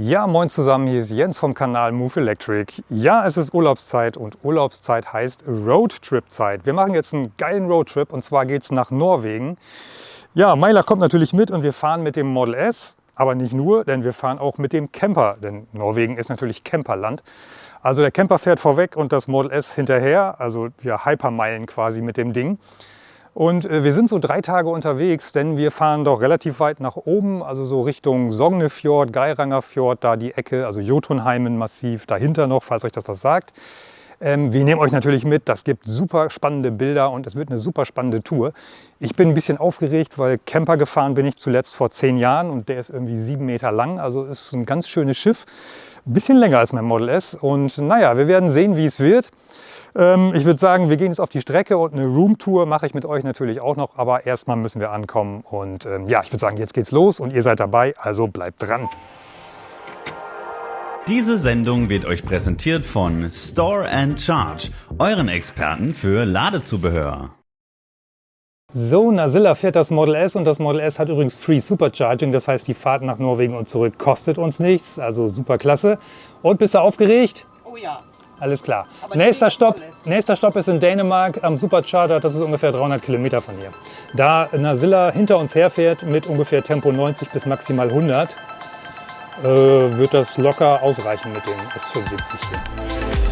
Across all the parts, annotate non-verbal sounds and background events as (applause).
Ja, moin zusammen, hier ist Jens vom Kanal Move Electric. Ja, es ist Urlaubszeit und Urlaubszeit heißt Roadtrip-Zeit. Wir machen jetzt einen geilen Roadtrip und zwar geht es nach Norwegen. Ja, Meiler kommt natürlich mit und wir fahren mit dem Model S, aber nicht nur, denn wir fahren auch mit dem Camper, denn Norwegen ist natürlich Camperland. Also der Camper fährt vorweg und das Model S hinterher, also wir hypermeilen quasi mit dem Ding. Und äh, wir sind so drei Tage unterwegs, denn wir fahren doch relativ weit nach oben, also so Richtung Sognefjord, Geiranger Fjord, da die Ecke, also Jotunheimen massiv, dahinter noch, falls euch das was sagt. Ähm, wir nehmen euch natürlich mit, das gibt super spannende Bilder und es wird eine super spannende Tour. Ich bin ein bisschen aufgeregt, weil Camper gefahren bin ich zuletzt vor zehn Jahren und der ist irgendwie sieben Meter lang, also ist ein ganz schönes Schiff. Ein bisschen länger als mein Model S und naja, wir werden sehen, wie es wird. Ähm, ich würde sagen, wir gehen jetzt auf die Strecke und eine Roomtour mache ich mit euch natürlich auch noch, aber erstmal müssen wir ankommen und ähm, ja, ich würde sagen, jetzt geht's los und ihr seid dabei, also bleibt dran. Diese Sendung wird euch präsentiert von Store and Charge, euren Experten für Ladezubehör. So, Nasilla fährt das Model S und das Model S hat übrigens Free Supercharging, das heißt die Fahrt nach Norwegen und zurück kostet uns nichts, also super klasse. Und bist du aufgeregt? Oh ja. Alles klar. Nächster Stopp, nächster Stopp ist in Dänemark am Supercharger, das ist ungefähr 300 Kilometer von hier. Da Nasilla hinter uns herfährt mit ungefähr Tempo 90 bis maximal 100, äh, wird das locker ausreichen mit dem S75 hier.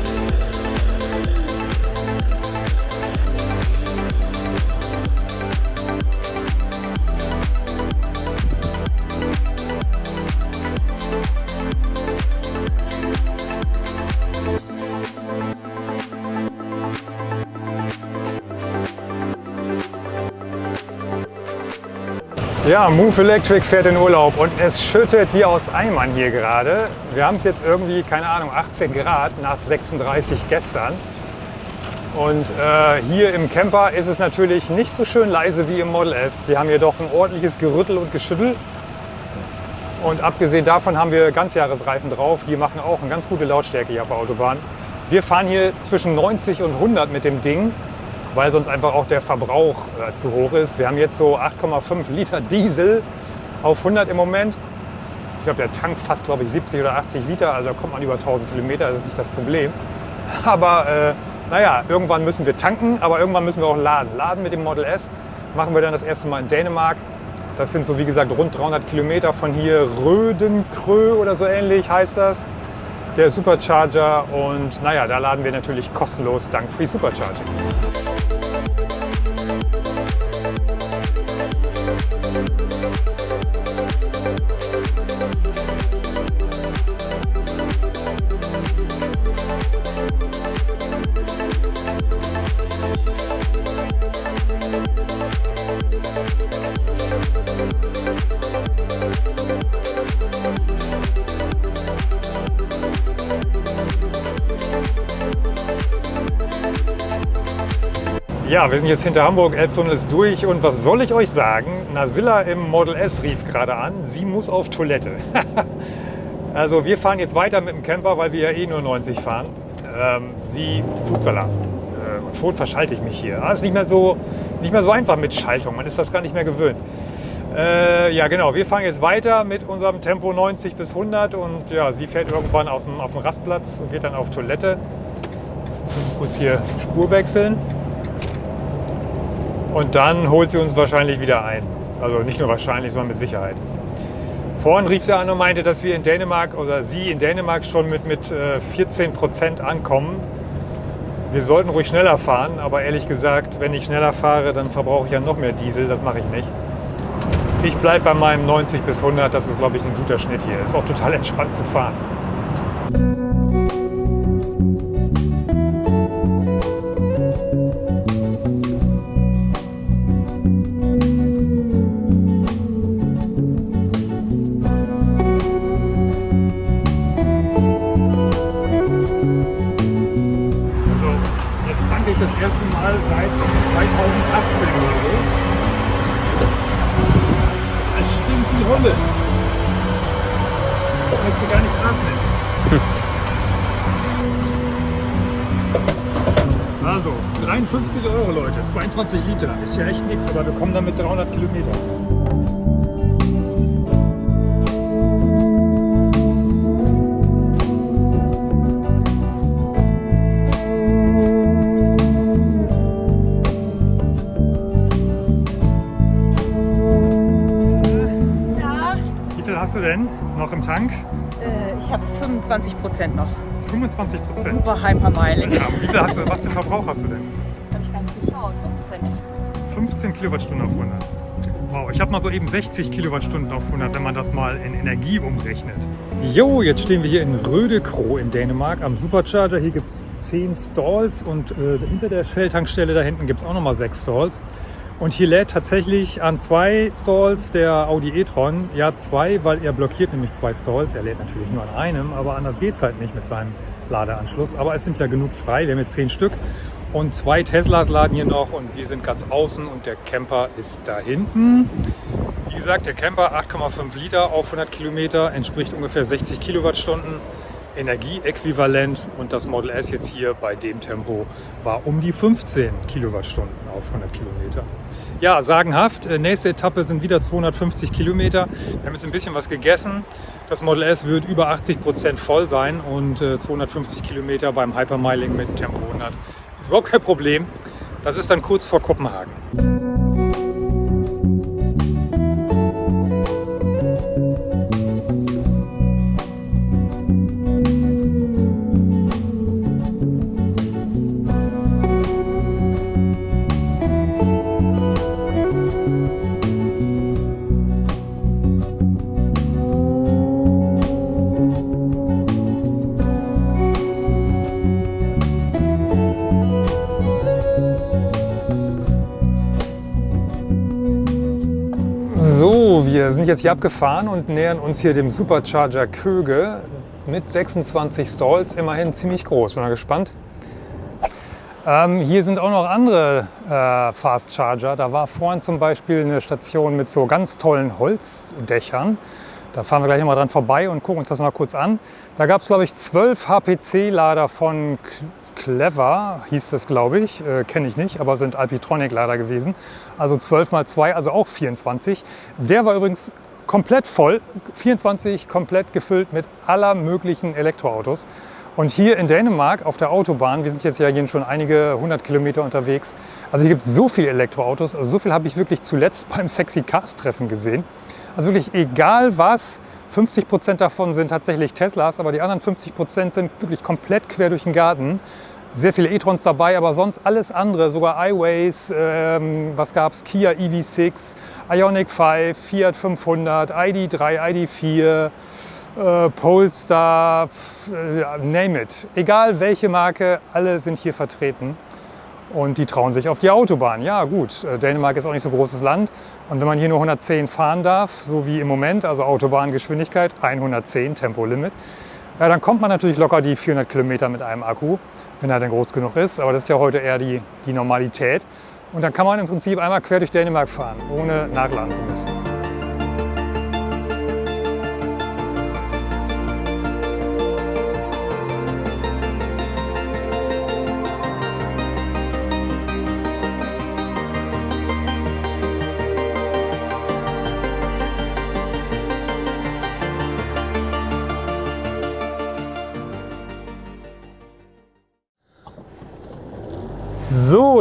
Ja, Move Electric fährt in Urlaub und es schüttet wie aus Eimern hier gerade. Wir haben es jetzt irgendwie, keine Ahnung, 18 Grad nach 36 gestern. Und äh, hier im Camper ist es natürlich nicht so schön leise wie im Model S. Wir haben hier doch ein ordentliches Gerüttel und Geschüttel. Und abgesehen davon haben wir Ganzjahresreifen drauf. Die machen auch eine ganz gute Lautstärke hier auf der Autobahn. Wir fahren hier zwischen 90 und 100 mit dem Ding weil sonst einfach auch der Verbrauch äh, zu hoch ist. Wir haben jetzt so 8,5 Liter Diesel auf 100 im Moment. Ich glaube, der Tank fast, glaube ich, 70 oder 80 Liter, also da kommt man über 1000 Kilometer, das ist nicht das Problem. (laughs) Aber äh, naja, irgendwann müssen wir tanken, aber irgendwann müssen wir auch laden. Laden mit dem Model S machen wir dann das erste Mal in Dänemark. Das sind so, wie gesagt, rund 300 Kilometer von hier. Rödenkrö oder so ähnlich heißt das. Der Supercharger und naja, da laden wir natürlich kostenlos dank Free Supercharging. Ja, wir sind jetzt hinter Hamburg, Elbtunnel ist durch und was soll ich euch sagen? Nasilla im Model S rief gerade an, sie muss auf Toilette. (laughs) also wir fahren jetzt weiter mit dem Camper, weil wir ja eh nur 90 fahren. Ähm, sie, upsala, äh, schon verschalte ich mich hier. Ah, ist nicht mehr, so, nicht mehr so einfach mit Schaltung, man ist das gar nicht mehr gewöhnt. Äh, ja genau, wir fahren jetzt weiter mit unserem Tempo 90 bis 100 und ja, sie fährt irgendwann auf dem, auf dem Rastplatz und geht dann auf Toilette. Kurz hier Spur wechseln. Und dann holt sie uns wahrscheinlich wieder ein. Also nicht nur wahrscheinlich, sondern mit Sicherheit. Vorhin rief sie an und meinte, dass wir in Dänemark oder sie in Dänemark schon mit, mit 14 äh, Prozent ankommen. Wir sollten ruhig schneller fahren, aber ehrlich gesagt, wenn ich schneller fahre, dann verbrauche ich ja noch mehr Diesel. Das mache ich nicht. Ich bleibe bei meinem 90 bis 100. Das ist, glaube ich, ein guter Schnitt hier. Ist auch total (laughs) entspannt zu fahren. 22 Liter, ist ja echt nichts, aber wir kommen damit 300 Kilometer. hast du denn noch im Tank? Äh, ich habe 25 Prozent noch. 25 Prozent? Super Hypermiling. Ja, wie viel hast du, was für Verbrauch hast du denn? 15. 15 Kilowattstunden auf 100. Wow, ich habe mal so eben 60 Kilowattstunden auf 100, wenn man das mal in Energie umrechnet. Jo, jetzt stehen wir hier in Rödekro in Dänemark am Supercharger. Hier gibt es 10 Stalls und äh, hinter der Shell-Tankstelle da hinten gibt es auch nochmal 6 Stalls. Und hier lädt tatsächlich an zwei Stalls der Audi e-tron. Ja, zwei, weil er blockiert nämlich zwei Stalls. Er lädt natürlich nur an einem, aber anders geht es halt nicht mit seinem Ladeanschluss. Aber es sind ja genug frei, wir haben jetzt zehn Stück. Und zwei Teslas laden hier noch und wir sind ganz außen und der Camper ist da hinten. Wie gesagt, der Camper 8,5 Liter auf 100 Kilometer entspricht ungefähr 60 Kilowattstunden. Energieäquivalent und das Model S jetzt hier bei dem Tempo war um die 15 Kilowattstunden auf 100 Kilometer. Ja, sagenhaft. Äh, nächste Etappe sind wieder 250 Kilometer. Wir haben jetzt ein bisschen was gegessen. Das Model S wird über 80 Prozent voll sein und 250 äh, Kilometer beim Hypermiling mit Tempo 100 ist überhaupt kein Problem. Das ist dann kurz vor Kopenhagen. Sind jetzt hier abgefahren und nähern uns hier dem Supercharger Köge mit 26 Stalls, immerhin ziemlich groß. Bin mal gespannt. Ähm, hier sind auch noch andere äh, Fast Charger. Da war vorhin zum Beispiel eine Station mit so ganz tollen Holzdächern. Da fahren wir gleich mal dran vorbei und gucken uns das mal kurz an. Da gab es, glaube ich, 12 HPC-Lader von Clever hieß das, glaube ich. Äh, Kenne ich nicht, aber sind Alpitronic leider gewesen. Also 12 mal 2, also auch 24. Der war übrigens komplett voll, 24 komplett gefüllt mit aller möglichen Elektroautos. Und hier in Dänemark auf der Autobahn, wir sind jetzt ja hier schon einige hundert Kilometer unterwegs, also hier gibt es so viele Elektroautos, also so viel habe ich wirklich zuletzt (laughs) beim Sexy Cars Treffen gesehen. Also wirklich egal was, 50 Prozent davon sind tatsächlich Teslas, aber die anderen 50 Prozent sind wirklich komplett quer durch den Garten. Sehr viele e-trons dabei, aber sonst alles andere, sogar iWays, ähm, was gab es, Kia EV6, Ioniq 5, Fiat 500, ID3, ID4, äh, Polestar, äh, name it. Egal welche Marke, alle sind hier vertreten und die trauen sich auf die Autobahn. Ja gut, äh, Dänemark ist auch nicht so großes Land und wenn man hier nur 110 fahren darf, so wie im Moment, also Autobahngeschwindigkeit 110 Tempolimit, ja, dann kommt man natürlich locker die 400 Kilometer mit einem Akku, wenn er dann groß genug ist. Aber das ist ja heute eher die, die Normalität. Und dann kann man im Prinzip einmal quer durch Dänemark fahren, ohne nachladen zu müssen.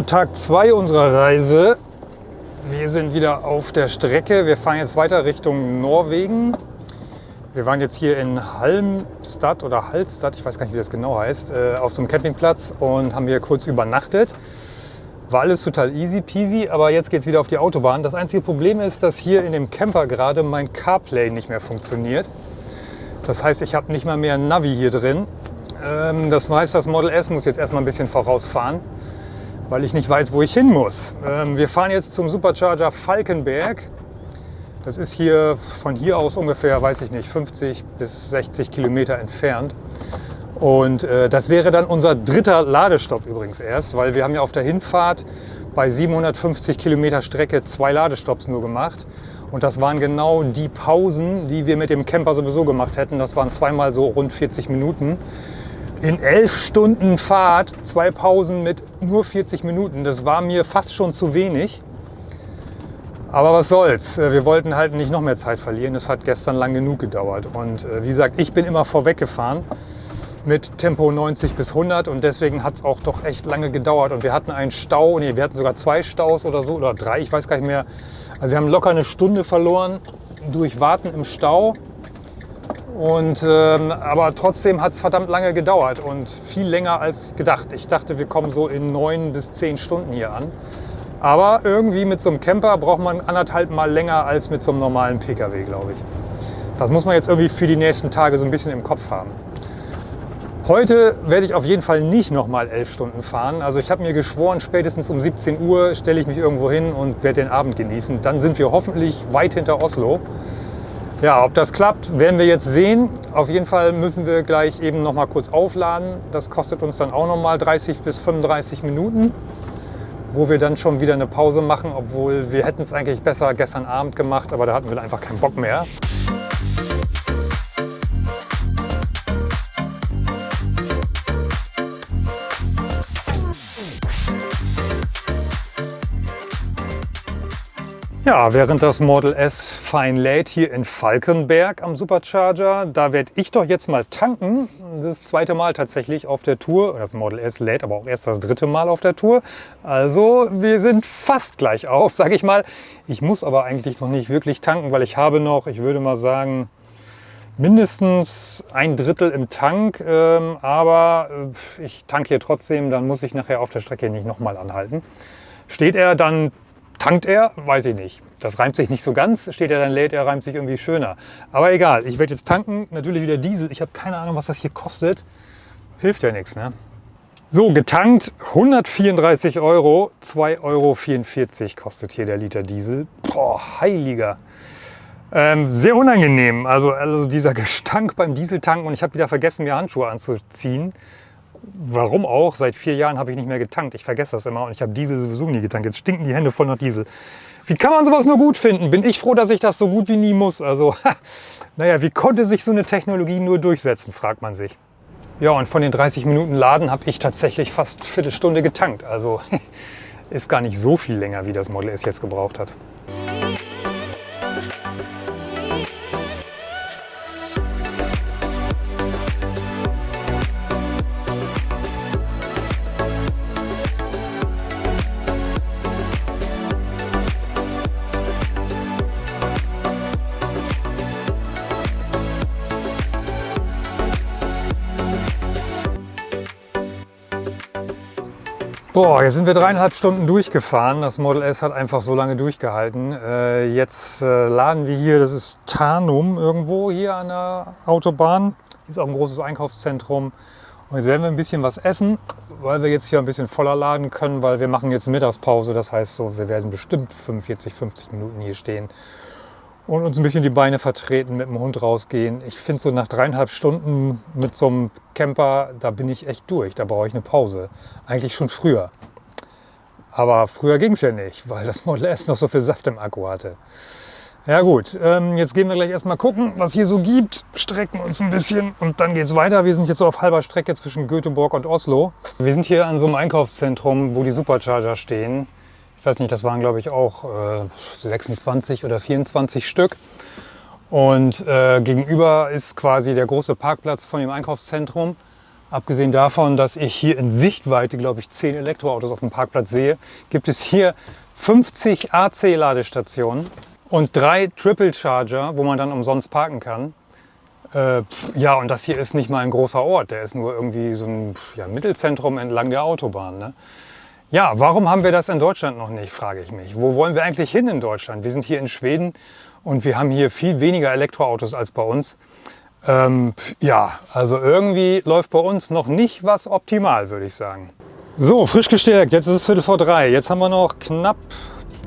Tag 2 unserer Reise. Wir sind wieder auf der Strecke. Wir fahren jetzt weiter Richtung Norwegen. Wir waren jetzt hier in Halmstad oder Hallstatt, ich weiß gar nicht, wie das genau heißt, äh, auf so einem Campingplatz und haben hier kurz übernachtet. War alles total easy peasy, aber jetzt geht es wieder auf die Autobahn. Das einzige Problem ist, dass hier in dem Camper gerade mein CarPlay nicht mehr funktioniert. Das heißt, ich habe nicht mal mehr Navi hier drin. Ähm, das heißt, das Model S muss jetzt erstmal ein bisschen vorausfahren weil ich nicht weiß, wo ich hin muss. Ähm, wir fahren jetzt zum Supercharger Falkenberg. Das ist hier von hier aus ungefähr, weiß ich nicht, 50 bis 60 Kilometer entfernt. Und äh, das wäre dann unser dritter Ladestopp übrigens erst, weil wir haben ja auf der Hinfahrt bei 750 Kilometer Strecke zwei Ladestopps nur gemacht. Und das waren genau die Pausen, die wir mit dem Camper sowieso gemacht hätten. Das waren zweimal so rund 40 Minuten in elf Stunden Fahrt zwei Pausen mit nur 40 Minuten. Das war mir fast schon zu wenig. Aber was soll's. Äh, wir wollten halt nicht noch mehr Zeit verlieren. Es hat gestern lang genug gedauert. Und äh, wie gesagt, ich bin immer vorweg gefahren mit Tempo 90 bis 100 und deswegen hat es auch doch echt lange gedauert. Und wir hatten einen Stau, nee, wir hatten sogar zwei Staus oder so oder drei, ich weiß gar nicht mehr. Also wir haben locker eine Stunde verloren durch Warten im Stau Und, ähm, aber trotzdem hat es verdammt lange gedauert und viel länger als gedacht. Ich dachte, wir kommen so in neun bis zehn Stunden hier an. Aber irgendwie mit so einem Camper braucht man anderthalb Mal länger als mit so einem normalen Pkw, glaube ich. Das muss man jetzt irgendwie für die nächsten Tage so ein bisschen im Kopf haben. Heute werde ich auf jeden Fall nicht nochmal elf Stunden fahren. Also ich habe mir geschworen, spätestens um 17 Uhr stelle ich mich irgendwo hin und werde den Abend genießen. Dann sind wir hoffentlich weit hinter Oslo. Ja, ob das klappt, werden wir jetzt sehen. Auf jeden Fall müssen wir gleich eben noch mal kurz aufladen. Das kostet uns dann auch noch mal 30 bis 35 Minuten, wo wir dann schon wieder eine Pause machen, obwohl wir hätten es eigentlich besser gestern Abend gemacht, aber da hatten wir einfach keinen Bock mehr. Ja, während das Model S fein lädt hier in Falkenberg am Supercharger, da werde ich doch jetzt mal tanken. Das zweite Mal tatsächlich auf der Tour. Das Model S lädt aber auch erst das dritte Mal auf der Tour. Also wir sind fast gleich auf, sage ich mal. Ich muss aber eigentlich noch nicht wirklich tanken, weil ich habe noch, ich würde mal sagen, mindestens ein Drittel im Tank. Ähm, aber äh, ich tanke hier trotzdem, dann muss ich nachher auf der Strecke nicht nochmal anhalten. Steht er, dann Tankt er? Weiß ich nicht. Das reimt sich nicht so ganz. Steht er dann lädt er, reimt sich irgendwie schöner. Aber egal, ich werde jetzt tanken. Natürlich wieder Diesel. Ich habe keine Ahnung, was das hier kostet. Hilft ja nichts, ne? So, getankt 134 Euro. 2,44 Euro kostet hier der Liter Diesel. Boah, heiliger. Ähm, sehr unangenehm. Also, also dieser Gestank beim Dieseltanken. Und ich habe wieder vergessen, mir Handschuhe anzuziehen warum auch, seit vier Jahren habe ich nicht mehr getankt. Ich vergesse das immer und ich habe Diesel sowieso nie getankt. Jetzt stinken die Hände voll nach Diesel. Wie kann man sowas nur gut finden? Bin ich froh, dass ich das so gut wie nie muss. Also, (laughs) naja, wie konnte sich so eine Technologie nur durchsetzen, fragt man sich. Ja, und von den 30 Minuten Laden habe ich tatsächlich fast eine Viertelstunde getankt. Also (laughs) ist gar nicht so viel länger, wie das Model S jetzt gebraucht hat. Boah, jetzt sind wir dreieinhalb Stunden durchgefahren. Das Model S hat einfach so lange durchgehalten. Äh, jetzt äh, laden wir hier, das ist Tarnum irgendwo hier an der Autobahn. Hier ist auch ein großes Einkaufszentrum. Und jetzt werden wir ein bisschen was essen, weil wir jetzt hier ein bisschen voller laden können, weil wir machen jetzt Mittagspause. Das heißt so, wir werden bestimmt 45, 50 Minuten hier stehen und uns ein bisschen die Beine vertreten, mit dem Hund rausgehen. Ich finde so nach dreieinhalb Stunden mit so einem Camper, da bin ich echt durch. Da brauche ich eine Pause. Eigentlich schon früher. Aber früher ging es ja nicht, weil das Model S noch so viel Saft im Akku hatte. Ja gut, ähm, jetzt gehen wir gleich erstmal gucken, was hier so gibt, strecken uns ein bisschen und dann geht es weiter. Wir sind jetzt so auf halber Strecke zwischen Göteborg und Oslo. Wir sind hier an so einem Einkaufszentrum, wo die Supercharger stehen weiß nicht, das waren glaube ich auch äh, 26 oder 24 Stück. Und äh, gegenüber ist quasi der große Parkplatz von dem Einkaufszentrum. Abgesehen davon, dass ich hier in Sichtweite, glaube ich, 10 Elektroautos auf dem Parkplatz sehe, gibt es hier 50 AC-Ladestationen und drei Triple Charger, wo man dann umsonst parken kann. Äh, ja, und das hier ist nicht mal ein großer Ort, der ist nur irgendwie so ein ja, Mittelzentrum entlang der Autobahn. Ne? Ja, warum haben wir das in Deutschland noch nicht, frage ich mich. Wo wollen wir eigentlich hin in Deutschland? Wir sind hier in Schweden und wir haben hier viel weniger Elektroautos als bei uns. Ähm, ja, also irgendwie läuft bei uns noch nicht was optimal, würde ich sagen. So, frisch gestärkt, jetzt ist es Viertel vor drei. Jetzt haben wir noch knapp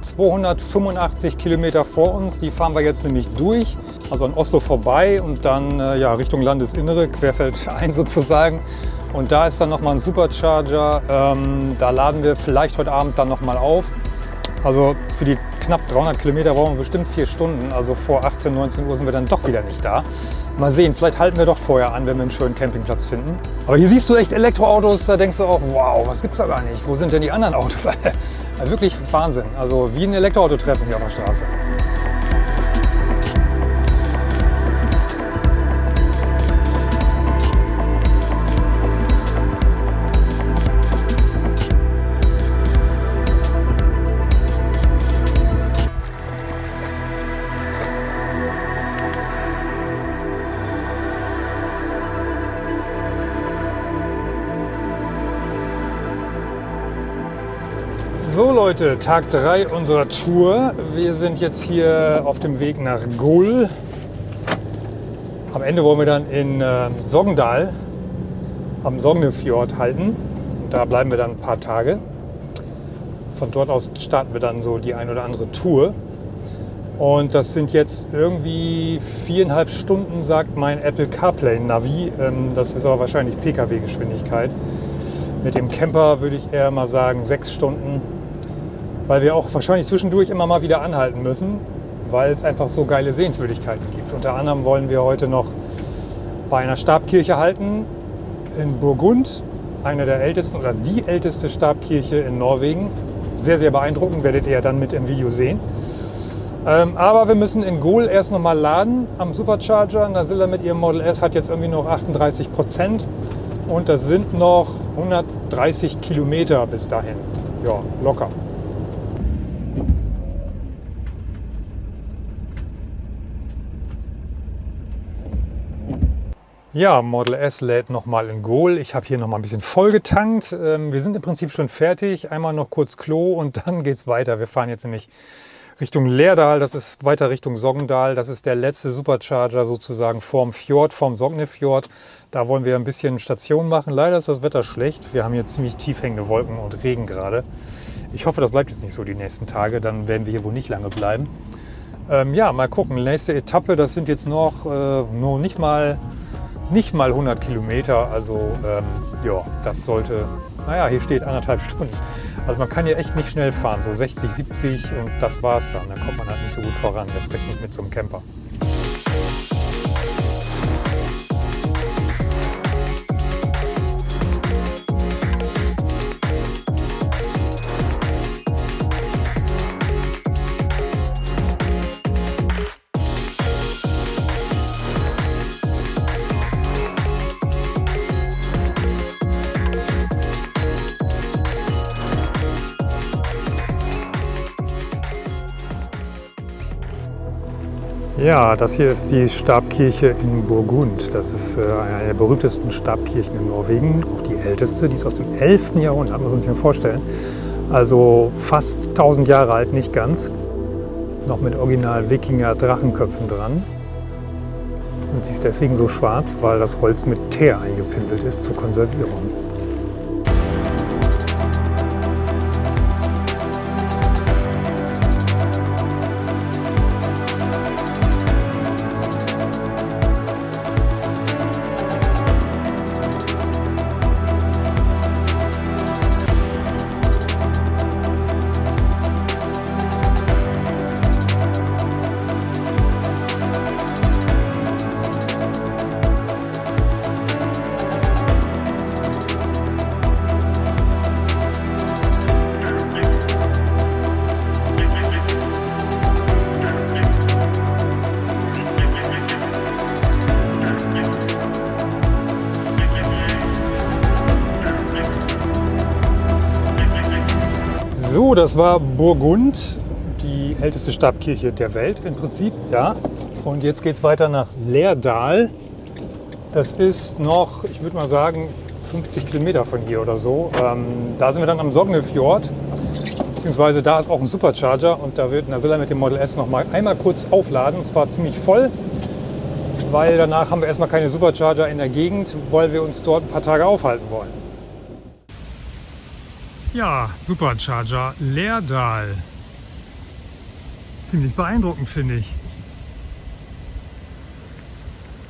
285 Kilometer vor uns. Die fahren wir jetzt nämlich durch, also an Oslo vorbei und dann äh, ja, Richtung Landesinnere, querfeldein (laughs) sozusagen. Und da ist dann nochmal ein Supercharger. Ähm, da laden wir vielleicht heute Abend dann nochmal auf. Also für die knapp 300 Kilometer brauchen wir bestimmt vier Stunden. Also vor 18, 19 Uhr sind wir dann doch wieder nicht da. Mal sehen, vielleicht halten wir doch vorher an, wenn wir einen schönen Campingplatz finden. Aber hier siehst du echt Elektroautos, da denkst du auch, wow, was gibt's da gar nicht? Wo sind denn die anderen Autos? (laughs) Wirklich Wahnsinn. Also wie ein Elektroauto treffen hier auf der Straße. So Leute, Tag 3 unserer Tour. Wir sind jetzt hier auf dem Weg nach Gull. Am Ende wollen wir dann in äh, Sogndal am Sognefjord halten. Und da bleiben wir dann ein paar Tage. Von dort aus starten wir dann so die ein oder andere Tour. Und das sind jetzt irgendwie viereinhalb Stunden, sagt mein Apple CarPlay Navi. Ähm, das ist aber wahrscheinlich Pkw-Geschwindigkeit. Mit dem Camper würde ich eher mal sagen sechs Stunden, weil wir auch wahrscheinlich zwischendurch immer mal wieder anhalten müssen, weil es einfach so geile Sehenswürdigkeiten gibt. Unter anderem wollen wir heute noch bei einer Stabkirche halten in Burgund, einer der ältesten oder die älteste Stabkirche in Norwegen. Sehr, sehr beeindruckend, werdet ihr ja dann mit im Video sehen. Ähm, aber wir müssen in Gol erst noch mal laden am Supercharger. Nazilla mit ihrem Model S hat jetzt irgendwie noch 38 Prozent und das sind noch 130 Kilometer bis dahin. Ja, locker. Ja, Model S lädt nochmal in Goal. Ich habe hier nochmal ein bisschen vollgetankt. Ähm, wir sind im Prinzip schon fertig. Einmal noch kurz Klo und (laughs) dann geht es weiter. Wir fahren jetzt nämlich Richtung Leerdal. Das ist weiter Richtung Sogndal. Das ist der letzte Supercharger sozusagen vorm Fjord, vorm Sognefjord. Da wollen wir ein bisschen Station machen. Leider ist das Wetter schlecht. Wir haben hier ziemlich tief hängende Wolken und Regen gerade. Ich hoffe, das bleibt jetzt nicht so die nächsten Tage. Dann werden wir hier wohl nicht lange bleiben. Ähm, ja, mal gucken. Nächste Etappe, das sind jetzt noch äh, nur nicht mal nicht mal 100 Kilometer. Also ähm, ja, das sollte, naja, hier steht anderthalb (laughs) Stunden. Also man kann hier echt nicht schnell fahren, so 60, 70 und das war's dann. Dann kommt man halt nicht so gut voran, das recht nicht mit so einem Camper. Das hier ist die Stabkirche in Burgund. Das ist äh, eine der berühmtesten Stabkirchen in Norwegen, auch die älteste. Die ist aus dem 11. Jahrhundert, muss man sich mal vorstellen. Also fast 1000 Jahre alt, nicht ganz. Noch mit original Wikinger-Drachenköpfen dran. Und sie ist deswegen so schwarz, weil das Holz mit Teer eingepinselt ist zur Konservierung. Das war Burgund, die älteste Stabkirche der Welt im Prinzip. Ja. Und jetzt geht es weiter nach Leerdal. Das ist noch, ich würde mal sagen, 50 Kilometer von hier oder so. Ähm, da sind wir dann am Sognefjord, beziehungsweise da ist auch ein Supercharger und da wird Nazilla mit dem Model S noch mal einmal kurz aufladen und zwar ziemlich voll, weil danach haben wir erstmal keine Supercharger in der Gegend, weil wir uns dort ein paar Tage aufhalten wollen. Ja, Supercharger Leerdal. Ziemlich beeindruckend, finde ich.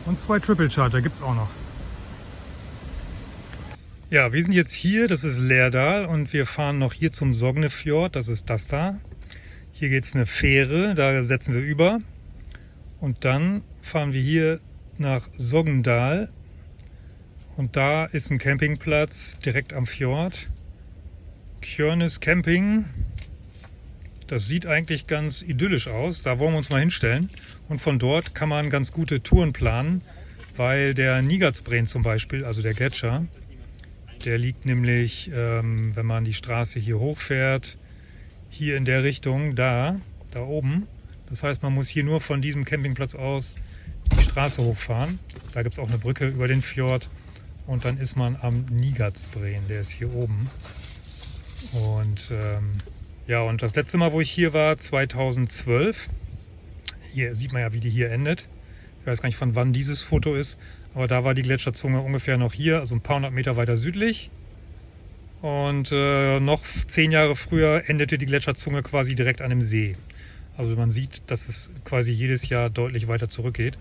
Und zwei Triple Charger gibt es auch noch. Ja, wir sind jetzt hier, das ist Leerdal und wir fahren noch hier zum Sognefjord, das ist das da. Hier geht es eine Fähre, da setzen wir über. Und dann fahren wir hier nach Sogndal und da ist ein Campingplatz direkt am Fjord. Kjörnes Camping. Das sieht eigentlich ganz idyllisch aus. Da wollen wir uns mal hinstellen. Und von dort kann man ganz gute Touren planen, weil der Nigatsbreen zum Beispiel, also der Gletscher, der liegt nämlich, ähm, wenn man die Straße hier hochfährt, hier in der Richtung, da, da oben. Das heißt, man muss hier nur von diesem Campingplatz aus die Straße hochfahren. Da gibt es auch eine Brücke über den Fjord und dann ist man am Nigatsbreen, der ist hier oben. Und ähm, Ja, und das letzte Mal, wo ich hier war, 2012, hier sieht man ja, wie die hier endet. Ich weiß gar nicht, von wann dieses Foto ist, aber da war die Gletscherzunge ungefähr noch hier, also ein paar hundert Meter weiter südlich. Und äh, noch zehn Jahre früher endete die Gletscherzunge quasi direkt an dem See. Also man sieht, dass es quasi jedes Jahr deutlich weiter zurückgeht.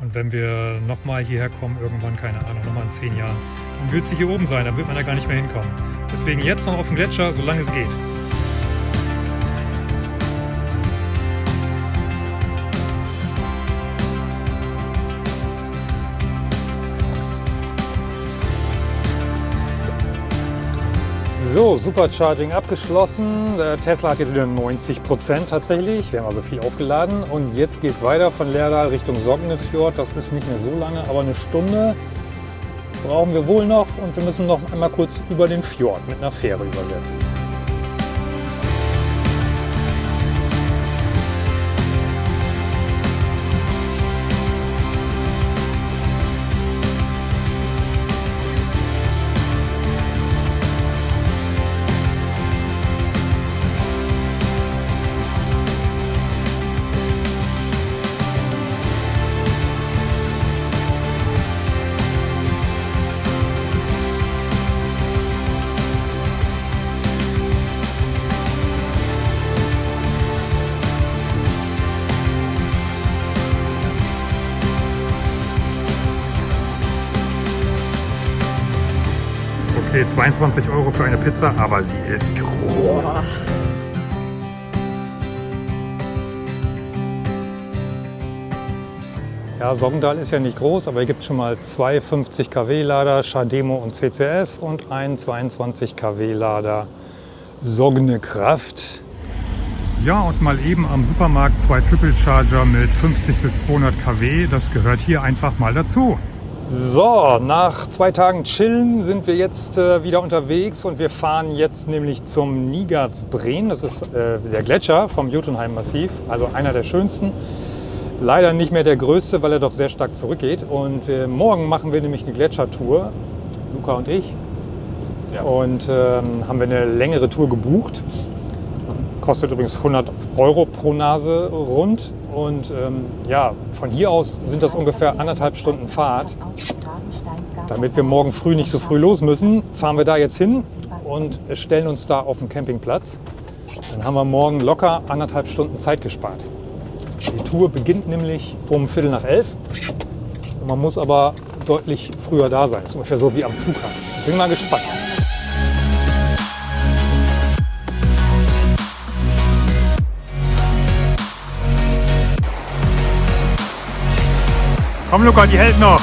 Und wenn wir nochmal hierher kommen, irgendwann, keine Ahnung, nochmal in zehn Jahren, dann wird sie hier oben sein, dann wird man da gar nicht mehr hinkommen. Deswegen jetzt noch auf dem Gletscher, solange es geht. So, Supercharging abgeschlossen. Der Tesla hat jetzt wieder 90 Prozent tatsächlich. Wir haben also viel aufgeladen. Und jetzt geht es weiter von Lerdal Richtung Sognefjord. Das ist nicht mehr so lange, aber eine Stunde brauchen wir wohl noch. Und wir müssen noch einmal kurz über den Fjord mit einer Fähre übersetzen. Okay, 22 Euro für eine Pizza, aber sie ist groß. Ja, Sogndal ist ja nicht groß, aber hier gibt es schon mal zwei 50 kW Lader Schademo und CCS und einen 22 kW Lader Sogne Kraft. Ja, und mal eben am Supermarkt zwei Triple Charger mit 50 bis 200 kW. Das gehört hier einfach mal dazu. So, nach zwei Tagen Chillen sind wir jetzt äh, wieder unterwegs und wir fahren jetzt nämlich zum Nigatsbreen. Das ist äh, der Gletscher vom Jotunheim-Massiv, also einer der schönsten. Leider nicht mehr der größte, weil er doch sehr stark zurückgeht. Und äh, morgen machen wir nämlich eine Gletschertour, Luca und ich. Ja. Und ähm, haben wir eine längere Tour gebucht. Kostet übrigens 100 Euro pro Nase rund. Und ähm, ja, von hier aus sind das ungefähr anderthalb Stunden Fahrt. Damit wir morgen früh nicht so früh los müssen, fahren wir da jetzt hin und stellen uns da auf den Campingplatz. Dann haben wir morgen locker anderthalb Stunden Zeit gespart. Die Tour beginnt nämlich um Viertel nach elf. Man muss aber deutlich früher da sein. Das ist ungefähr so wie am Flughafen. Bin mal gespannt. Komm Luca, die hält noch.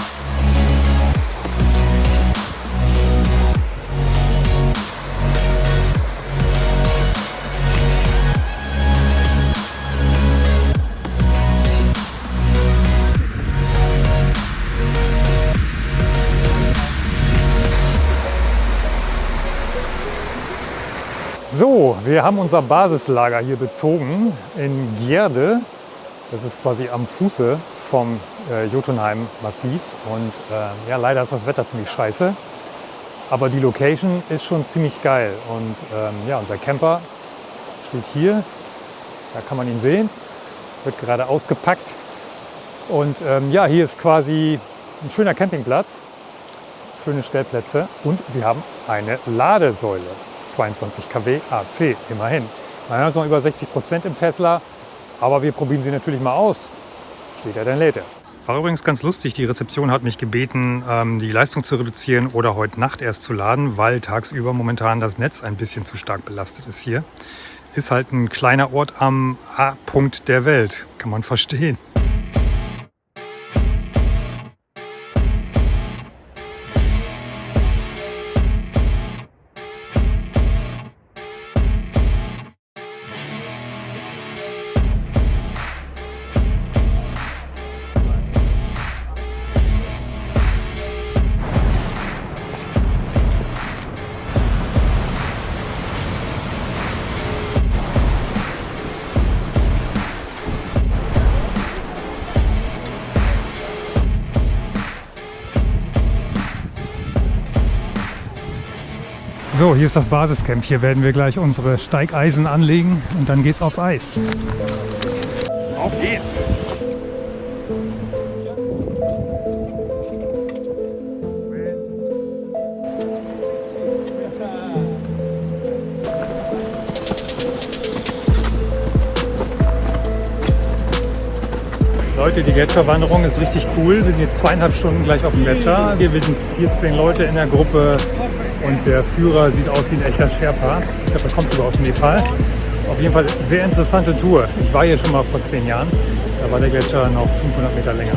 So, wir haben unser Basislager hier bezogen in Gierde. Das ist quasi am Fuße vom äh, Jotunheim-Massiv. Und äh, ja, leider ist das Wetter ziemlich scheiße. Aber die Location ist schon ziemlich geil. Und ähm, ja, unser Camper steht hier. Da kann man ihn sehen. Wird gerade ausgepackt. Und ähm, ja, hier ist quasi ein schöner Campingplatz. Schöne Stellplätze. Und sie haben eine Ladesäule. 22 kW AC, immerhin. Man hat noch über 60 Prozent im Tesla. Aber wir probieren sie natürlich mal aus steht er, dann lädt er. War übrigens ganz lustig, die Rezeption hat mich gebeten, ähm, die Leistung zu reduzieren oder heute Nacht erst zu laden, weil tagsüber momentan das Netz ein bisschen zu stark belastet ist hier. Ist halt ein kleiner Ort am A-Punkt der Welt, kann man (laughs) verstehen. So, hier ist das Basiscamp. Hier werden wir gleich unsere Steigeisen anlegen und dann geht's aufs Eis. Auf geht's! Leute, die Gletscherwanderung ist richtig cool. Wir sind jetzt zweieinhalb Stunden gleich auf dem Gletscher. Wir sind 14 Leute in der Gruppe und der Führer sieht aus wie ein echter Sherpa. Ich glaube, er kommt sogar aus Nepal. Auf jeden Fall sehr interessante Tour. Ich war hier schon mal vor zehn Jahren. Da war der Gletscher noch 500 Meter länger.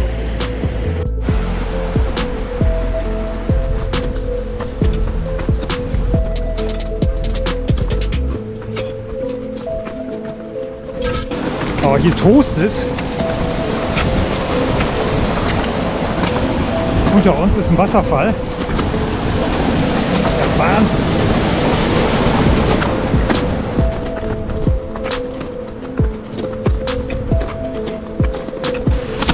Aber hier Toast ist, unter uns ist ein Wasserfall. Wahnsinn.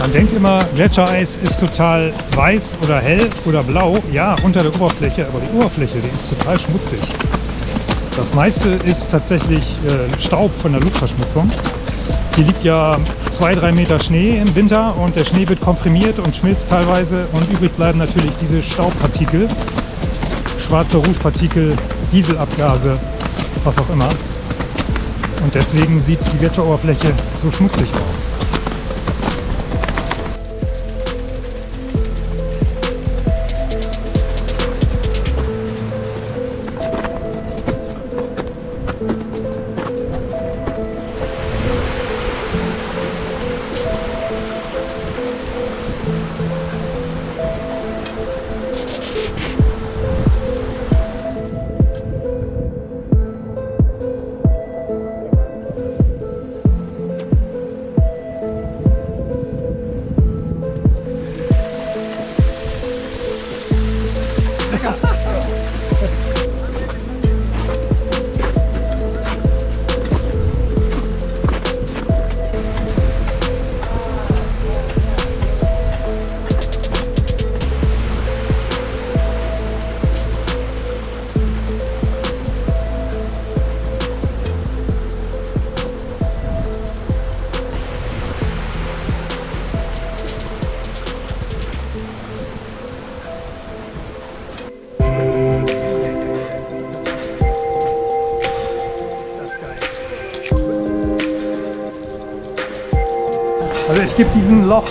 Man denkt immer, Gletschereis ist total weiß oder hell oder blau. Ja, unter der Oberfläche, aber die Oberfläche, die ist total schmutzig. Das meiste ist tatsächlich äh, Staub von der Luftverschmutzung. Hier liegt ja zwei, drei Meter Schnee im Winter und der Schnee wird komprimiert und schmilzt teilweise und übrig bleiben natürlich diese Staubpartikel, schwarze Rußpartikel, Dieselabgase, was auch immer. Und deswegen sieht die Gletscheroberfläche so schmutzig aus.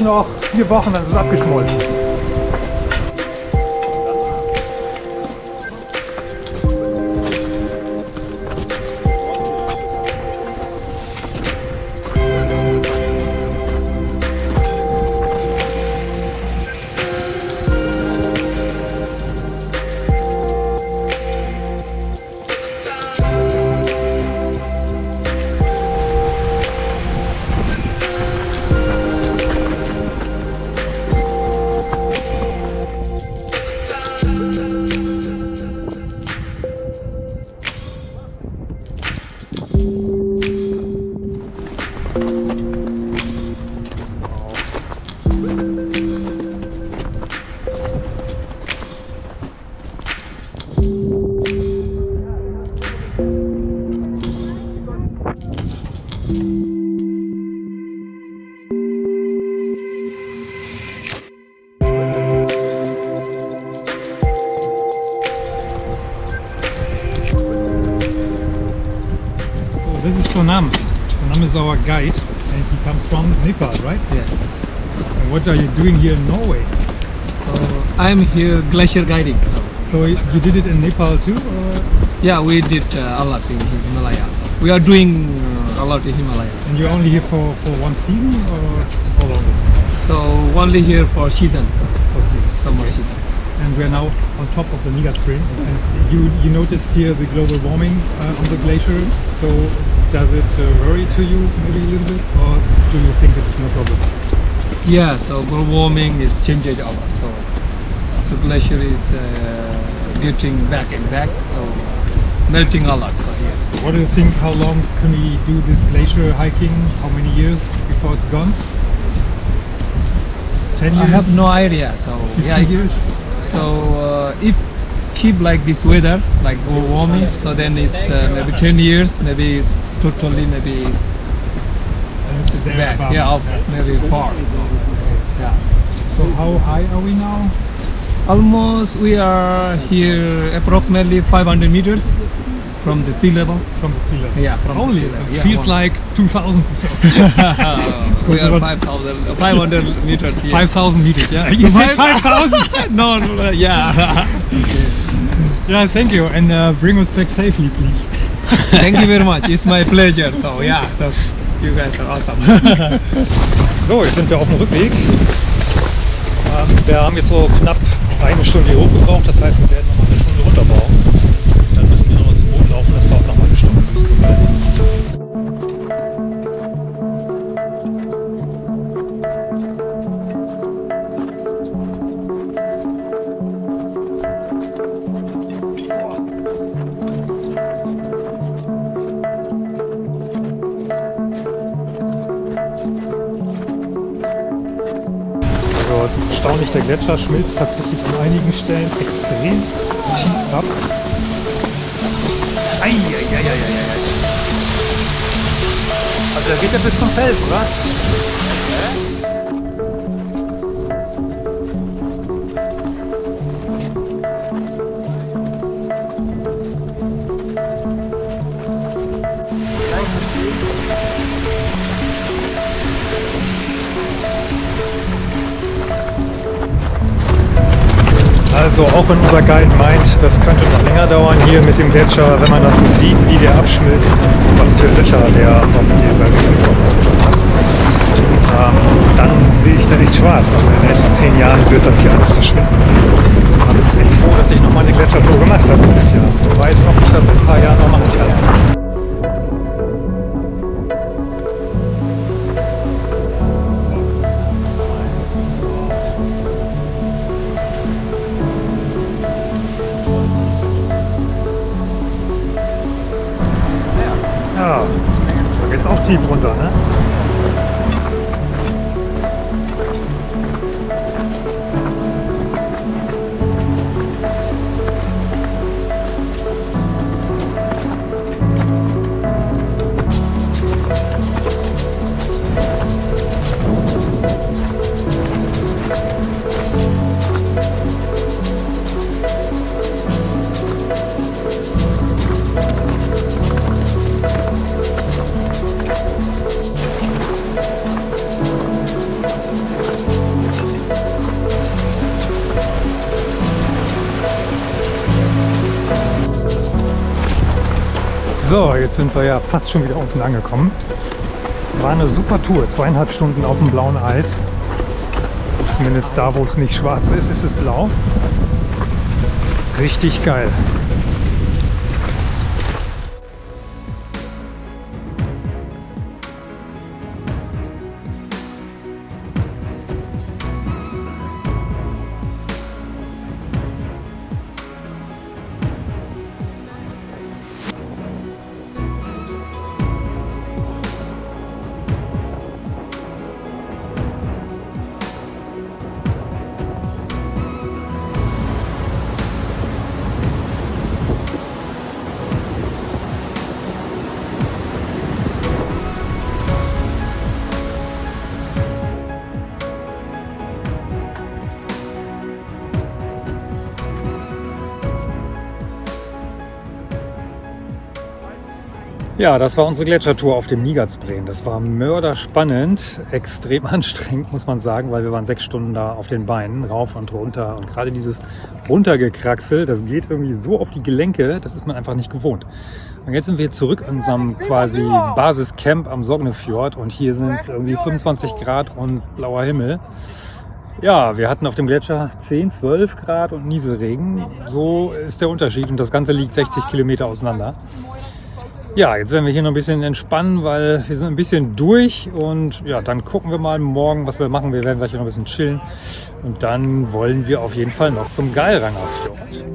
Noch vier Wochen, dann ist es abgeschmolzen. Guide and he comes from Nepal, right? Yes. And what are you doing here in Norway? So I'm here glacier guiding. So, you did it in Nepal too? Or? yeah, we did uh, a lot in Himalayas. We are doing uh, a lot in Himalayas. And you're only here for, for one season or how long? So only here for season, For season? summer Okay. season. And we're now on top of the Niga Stream. And you, you noticed here the global warming uh, on the glacier. So does it uh, worry to you maybe a little bit or do you think it's no problem? Yeah, so global warming is changing a lot. So glacier is uh, getting back and back. So melting a lot. So yes. What do you think? How long can we do this glacier hiking? How many years before it's gone? 10 years? I have no idea. So 15 yeah, years? So uh, if keep like this weather, like global warming. So then it's uh, maybe 10 years, maybe it's totally, maybe it's, it's back. Yeah, up, maybe far. Yeah. So how high are we now? Almost we are here approximately 500 meters from the sea level. From the sea level. Yeah, from the Only, sea level. Yeah, feels one- like 2000 or so. (laughs) (laughs) we are 5,000, 500 (laughs) meters. Here. 5000 meters, yeah? You said 5000? no, no, no, yeah. yeah, thank you. And uh, bring us back safely, please. Thank you very much. It's my pleasure. So yeah, so you guys are awesome. (laughs) So, jetzt sind wir auf dem Rückweg. Ähm, wir haben jetzt so knapp eine Stunde hier hochgebraucht, das heißt, wir werden noch eine Stunde runterbrauchen. Gletscher schmilzt tatsächlich an einigen Stellen extrem tief ab. Eieieiei. Also da geht er bis zum Fels, oder? Also auch wenn unser Guide meint, das könnte noch länger dauern hier mit dem Gletscher, wenn man das sieht, wie der abschmilzt, was für Löcher der auf dieser Riesenblock hat, ähm, dann sehe ich da echt schwarz. Also in den nächsten zehn Jahren wird das hier alles verschwinden. Ich bin froh, dass ich nochmal eine Gletschertour gemacht habe dieses Jahr. Ich weiß, ob ich das in ein paar Jahren noch machen kann. Sind wir ja fast schon wieder unten angekommen. War eine super Tour, zweieinhalb Stunden auf dem blauen Eis. Zumindest da, wo es nicht schwarz ist, ist es blau. Richtig geil. Das war unsere Gletschertour auf dem Nigatsbreen. Das war mörderspannend, (laughs) extrem anstrengend, muss man sagen, weil wir waren sechs Stunden da auf den Beinen, rauf und runter. Und gerade dieses Runtergekraxel, das geht irgendwie so auf die Gelenke, das ist man einfach nicht gewohnt. Und jetzt sind wir zurück in unserem quasi Basiscamp am Sognefjord und hier sind irgendwie 25 Grad und blauer Himmel. Ja, wir hatten auf dem Gletscher 10, 12 Grad und Nieselregen. So ist der Unterschied und das Ganze liegt 60 Kilometer auseinander. Ja, jetzt werden wir hier noch ein bisschen entspannen, weil wir sind ein bisschen durch und ja, dann gucken wir mal morgen, was wir machen. Wir werden gleich noch ein bisschen chillen und dann wollen wir auf jeden Fall noch zum Geilranger Fjord.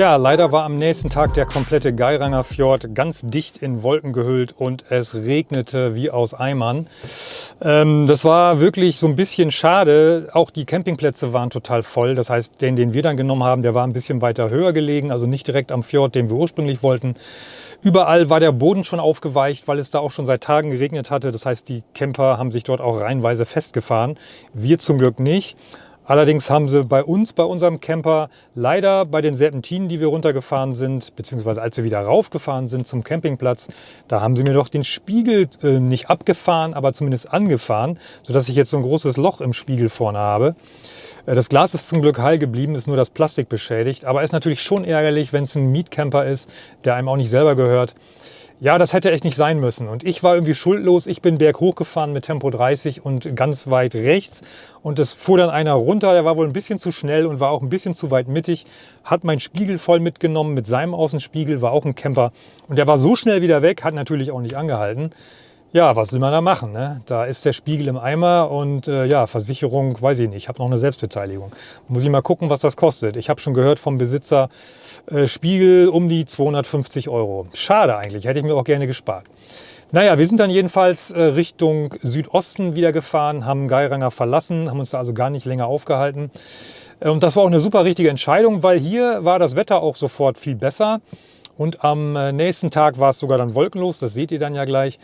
Tja, leider war am nächsten Tag der komplette Geiranger Fjord ganz dicht in Wolken gehüllt und es regnete wie aus Eimern. Ähm, das war wirklich so ein bisschen schade. Auch die Campingplätze waren total voll. Das heißt, den, den wir dann genommen haben, der war ein bisschen weiter höher gelegen, also nicht direkt am Fjord, den wir ursprünglich wollten. Überall war der Boden schon aufgeweicht, weil es da auch schon seit Tagen geregnet hatte. Das heißt, die Camper haben sich dort auch reihenweise festgefahren. Wir zum Glück nicht. Allerdings haben sie bei uns, bei unserem Camper, leider bei den Serpentinen, die wir runtergefahren sind, beziehungsweise als wir wieder raufgefahren sind zum Campingplatz, da haben sie mir doch den Spiegel äh, nicht abgefahren, aber zumindest angefahren, sodass ich jetzt so ein großes Loch im Spiegel vorne habe. Äh, Das Glas ist zum Glück heil geblieben, ist nur das Plastik beschädigt, aber ist natürlich schon ärgerlich, wenn es ein Mietcamper ist, der einem auch nicht selber gehört. Ja, das hätte echt nicht sein müssen. Und ich war irgendwie schuldlos. Ich bin berghoch gefahren mit Tempo 30 und ganz weit rechts. Und es fuhr dann einer runter, der war wohl ein bisschen zu schnell und war auch ein bisschen zu weit mittig. Hat meinen Spiegel voll mitgenommen mit seinem Außenspiegel, war auch ein Camper. Und der war so schnell wieder weg, hat natürlich auch nicht angehalten. Ja, was will man da machen? Ne? Da ist der Spiegel im Eimer und äh, ja, Versicherung, weiß ich nicht. Ich habe noch eine Selbstbeteiligung. Muss ich mal gucken, was das kostet. Ich habe schon gehört vom Besitzer, äh, Spiegel um die 250 Euro. Schade eigentlich, hätte ich mir auch gerne gespart. Naja, wir sind dann jedenfalls äh, Richtung Südosten wieder gefahren, haben Geiranger verlassen, haben uns da also gar nicht länger aufgehalten. Und das war auch eine super richtige Entscheidung, weil hier war das Wetter auch sofort viel besser. Und am äh, nächsten Tag war es sogar dann wolkenlos, das seht ihr dann ja gleich.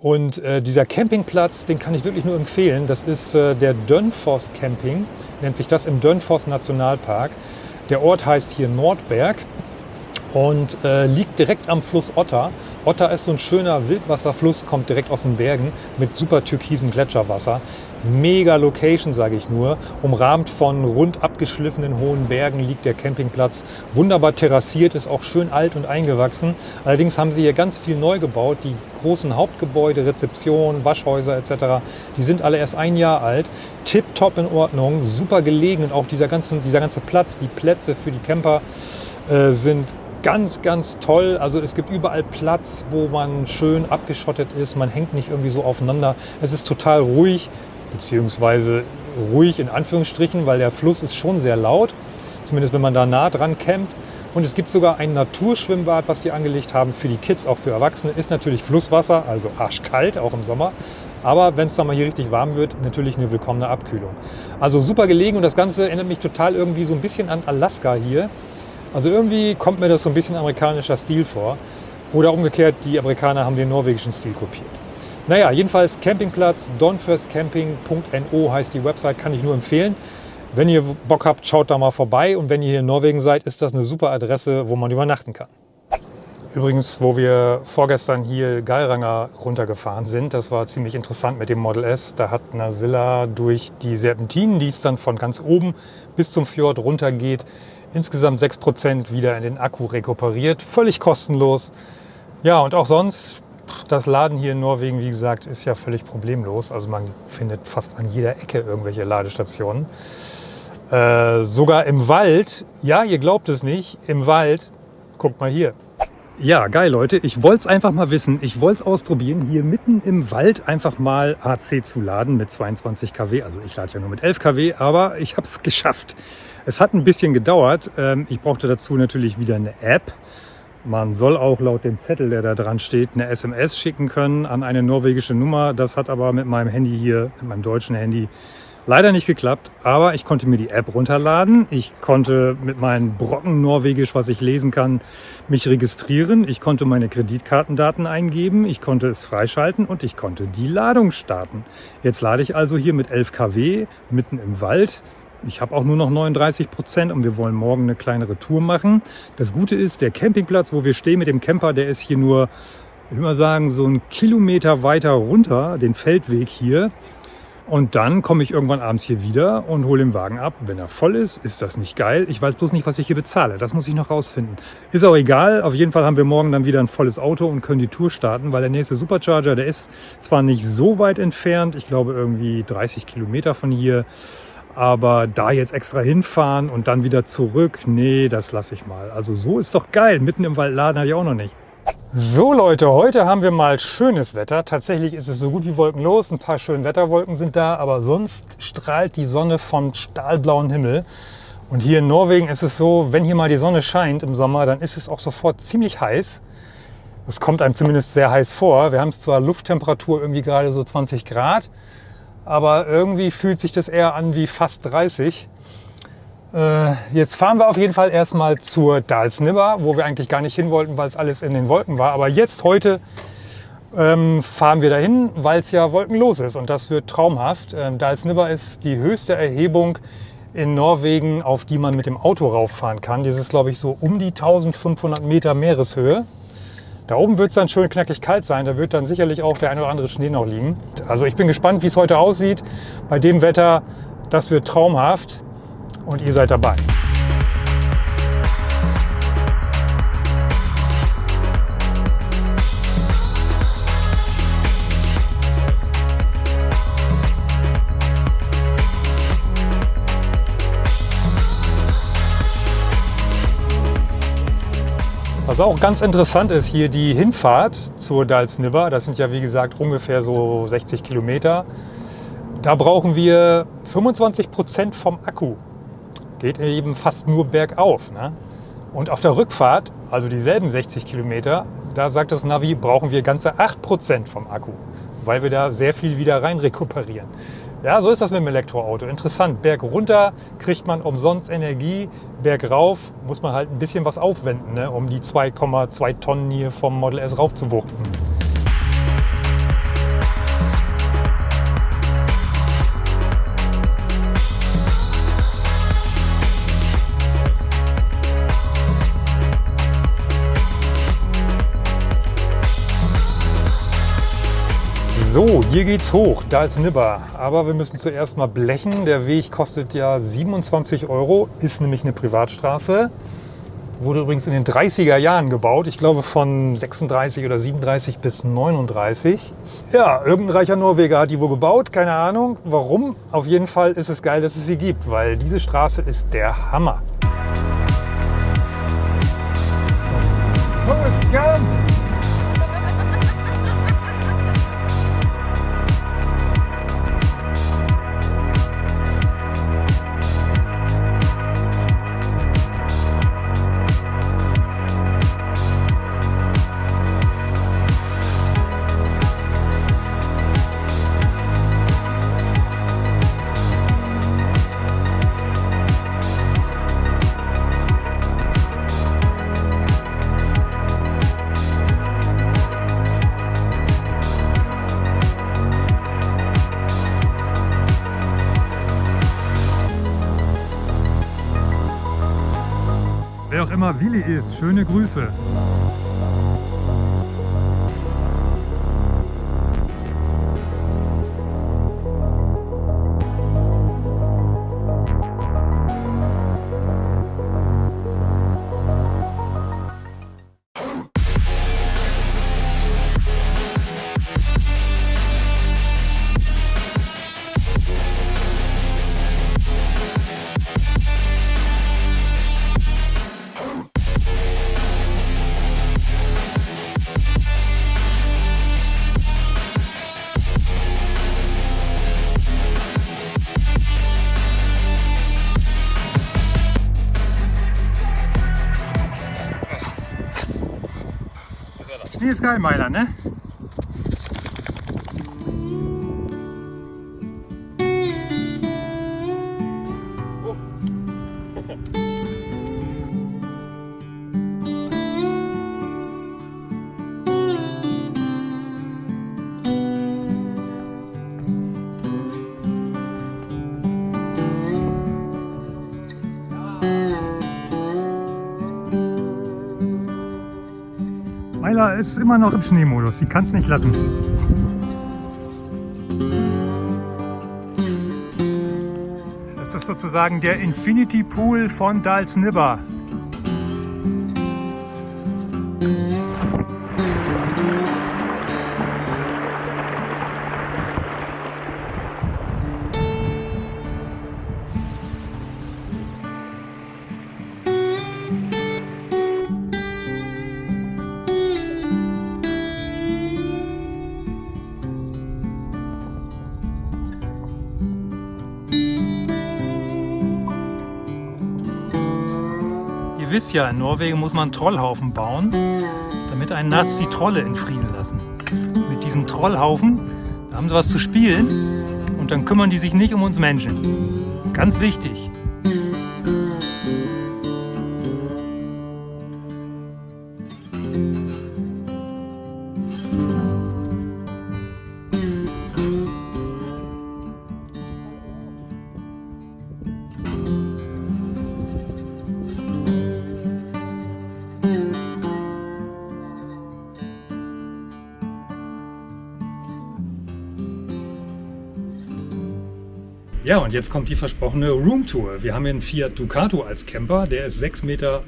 Und äh, dieser Campingplatz, den kann ich wirklich nur empfehlen. Das ist äh, der Dönfoss Camping, nennt sich das im Dönfoss Nationalpark. Der Ort heißt hier Nordberg und äh, liegt direkt am Fluss Otter. Otter ist so ein schöner Wildwasserfluss, kommt direkt aus den Bergen mit super türkisem Gletscherwasser. Mega Location, sage ich nur. Umrahmt von rund abgeschliffenen hohen Bergen liegt der Campingplatz. Wunderbar terrassiert, ist auch schön alt und eingewachsen. Allerdings haben sie hier ganz viel neu gebaut. Die großen Hauptgebäude, Rezeption, Waschhäuser etc., die sind alle erst ein Jahr alt. Tipptopp in Ordnung, super gelegen und auch dieser, ganzen, dieser ganze Platz, die Plätze für die Camper äh, sind ganz, ganz toll. Also es gibt überall Platz, wo man schön abgeschottet ist. Man hängt nicht irgendwie so aufeinander. Es ist total ruhig, beziehungsweise ruhig in Anführungsstrichen, weil der Fluss ist schon sehr laut. Zumindest wenn man da nah dran campt. Und es gibt sogar ein Naturschwimmbad, was die angelegt haben für die Kids, auch für Erwachsene. Ist natürlich Flusswasser, also arschkalt, auch im Sommer. Aber wenn es dann mal hier richtig warm wird, natürlich eine willkommene Abkühlung. Also super gelegen und das Ganze erinnert mich total irgendwie so ein bisschen an Alaska hier. Also irgendwie kommt mir das so ein bisschen amerikanischer Stil vor. Oder umgekehrt, die Amerikaner haben den norwegischen Stil kopiert. Naja, jedenfalls Campingplatz, donfirstcamping.no heißt die Website, kann ich nur empfehlen. Wenn ihr Bock habt, schaut da mal vorbei. Und wenn ihr hier in Norwegen seid, ist das eine super Adresse, wo man übernachten kann. Übrigens, wo wir vorgestern hier Geiranger runtergefahren sind, das war ziemlich interessant mit dem Model S. Da hat Nasilla durch die Serpentinen, die es dann von ganz oben bis zum Fjord runtergeht, insgesamt 6% wieder in den Akku rekuperiert. Völlig kostenlos. Ja, und auch sonst, das Laden hier in Norwegen, wie gesagt, ist ja völlig problemlos. Also man findet fast an jeder Ecke irgendwelche Ladestationen. Äh, sogar im Wald, ja, ihr glaubt es nicht, im Wald, guckt mal hier. Ja, geil Leute, ich wollte es einfach mal wissen, ich wollte es ausprobieren, hier mitten im Wald einfach mal AC zu laden mit 22 kW. Also ich lade ja nur mit 11 kW, aber ich habe es (laughs) geschafft. Es hat ein bisschen gedauert. Ähm, Ich brauchte dazu natürlich wieder eine App. Man soll auch laut dem Zettel, der da dran steht, eine SMS schicken können an eine norwegische Nummer. Das hat aber mit meinem Handy hier, mit meinem deutschen Handy, Leider nicht geklappt, aber ich konnte mir die App runterladen. Ich konnte mit meinem Brocken Norwegisch, was ich lesen kann, mich registrieren. Ich konnte meine Kreditkartendaten eingeben. Ich konnte es freischalten und ich konnte die Ladung starten. Jetzt lade ich also hier mit 11 kW mitten im Wald. Ich habe auch nur noch 39 Prozent und wir wollen morgen eine kleinere Tour machen. Das Gute ist, der Campingplatz, wo wir stehen mit dem Camper, der ist hier nur, ich will mal sagen, so einen Kilometer weiter runter, den Feldweg hier. Und dann komme ich irgendwann abends hier wieder und hole den Wagen ab. Wenn er voll ist, ist das nicht geil. Ich weiß bloß nicht, was ich hier bezahle. Das muss ich noch rausfinden. Ist auch egal. Auf jeden Fall haben wir morgen dann wieder ein volles Auto und können die Tour starten, weil der nächste Supercharger, der ist zwar nicht so weit entfernt. Ich glaube irgendwie 30 Kilometer von hier. Aber da jetzt extra hinfahren und dann wieder zurück, nee, das lasse ich mal. Also so ist doch geil. Mitten im Wald laden hatte ich auch noch nicht. So Leute, heute haben wir mal schönes Wetter. Tatsächlich ist es so gut wie wolkenlos. Ein paar schöne Wetterwolken sind da, aber sonst strahlt die Sonne vom stahlblauen Himmel. Und hier in Norwegen ist es so, wenn hier mal die Sonne scheint im Sommer, dann ist es auch sofort ziemlich heiß. Es kommt einem zumindest sehr heiß vor. Wir haben zwar Lufttemperatur irgendwie gerade so 20 Grad, aber irgendwie fühlt sich das eher an wie fast 30. Äh, jetzt fahren wir auf jeden Fall erstmal zur Dalsnibber, wo wir eigentlich gar nicht hin wollten, weil es alles in den Wolken war. Aber jetzt, heute, ähm, fahren wir dahin, weil es ja wolkenlos ist und das wird traumhaft. Ähm, Dalsnibber ist die höchste Erhebung in Norwegen, auf die man mit dem Auto rauffahren kann. Dieses ist, glaube ich, so um die 1500 Meter Meereshöhe. Da oben wird es dann schön knackig kalt sein. Da wird dann sicherlich auch der ein oder andere Schnee noch liegen. Also ich bin gespannt, wie es heute aussieht. Bei dem Wetter, das wird traumhaft und ihr seid dabei. Was auch ganz interessant ist, hier die Hinfahrt zur Dalsnibber, das sind ja wie gesagt ungefähr so 60 Kilometer, da brauchen wir 25 Prozent vom Akku geht eben fast nur bergauf. Ne? Und auf der Rückfahrt, also dieselben 60 Kilometer, da sagt das Navi, brauchen wir ganze 8% vom Akku, weil wir da sehr viel wieder rein rekuperieren. Ja, so ist das mit dem Elektroauto. Interessant. Berg runter kriegt man umsonst Energie, Berg rauf muss man halt ein bisschen was aufwenden, ne, um die 2,2 Tonnen hier vom Model S raufzuwuchten. So, hier geht's hoch, da ist Nibber. Aber wir müssen zuerst mal blechen. Der Weg kostet ja 27 Euro, ist nämlich eine Privatstraße. Wurde übrigens in den 30er Jahren gebaut. Ich glaube von 36 oder 37 bis 39. Ja, irgendein reicher Norweger hat die wohl gebaut. Keine Ahnung warum. Auf jeden Fall ist es geil, dass es sie gibt, weil diese Straße ist der Hammer. Forrest Gump! Ist, schöne Grüße. Geil, Meiler, ne? Ist immer noch im Schneemodus, sie kann es nicht lassen. Das ist sozusagen der Infinity Pool von Dalsnibber. Ihr wisst ja, in Norwegen muss man Trollhaufen bauen, damit einen nachts die Trolle in Frieden lassen. Mit diesem Trollhaufen da haben sie was zu spielen und dann kümmern die sich nicht um uns Menschen. Ganz wichtig. Und jetzt kommt die versprochene Roomtour. Wir haben einen Fiat Ducato als Camper. Der ist 6,99 Meter